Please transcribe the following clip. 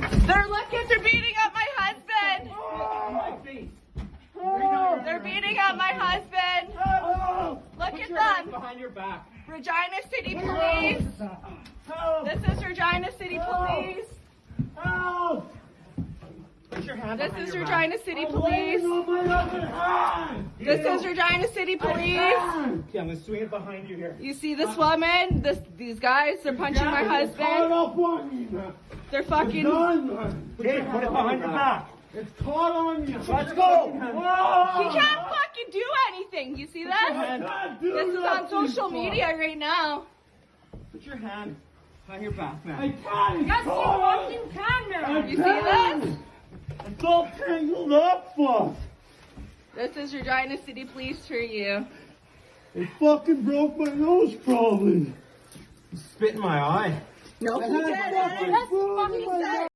They're looking, they're beating up my husband. They're beating up my husband. Look at them. Behind your back. Regina City Police. This is Regina City Police. Put your hand This is your back. Regina City Police. Oh, This is Regina City Police. Okay, I'm gonna swing it behind you here. You see this uh, woman, this these guys, they're punching my husband. They're fucking Okay, put it behind your back. It's caught on you. Let's go. He can't fucking do anything. You see that? This is on social media right now. Put your hand behind your back, man. I can't. Yes, you fucking can now. You see this? It's all tangled up, fuck. This is Regina City Police for you. It fucking broke my nose, probably. Spit in my eye. No, I had fucking food in my